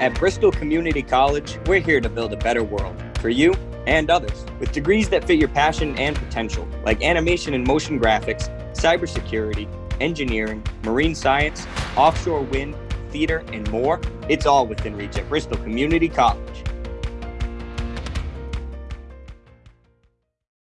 At Bristol Community College, we're here to build a better world for you and others with degrees that fit your passion and potential, like animation and motion graphics, cybersecurity, engineering, marine science, offshore wind, theater, and more. It's all within reach at Bristol Community College.